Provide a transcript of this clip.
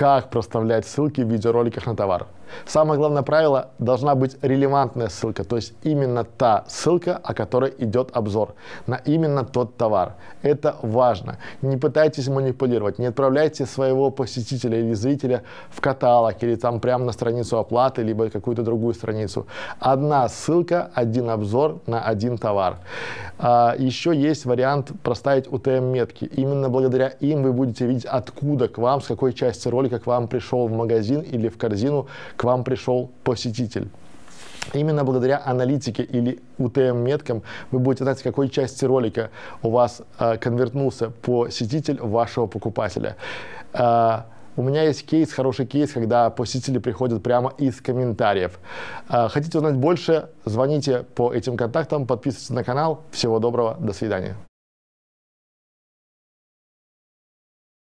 как проставлять ссылки в видеороликах на товар. Самое главное правило – должна быть релевантная ссылка, то есть именно та ссылка, о которой идет обзор, на именно тот товар. Это важно. Не пытайтесь манипулировать, не отправляйте своего посетителя или зрителя в каталог или там прямо на страницу оплаты, либо какую-то другую страницу. Одна ссылка, один обзор на один товар. А, еще есть вариант проставить UTM-метки. Именно благодаря им вы будете видеть, откуда к вам, с какой части ролика к вам пришел в магазин или в корзину к вам пришел посетитель. Именно благодаря аналитике или UTM-меткам вы будете знать, с какой части ролика у вас э, конвертнулся посетитель вашего покупателя. Э, у меня есть кейс, хороший кейс, когда посетители приходят прямо из комментариев. Э, хотите узнать больше, звоните по этим контактам, подписывайтесь на канал. Всего доброго, до свидания.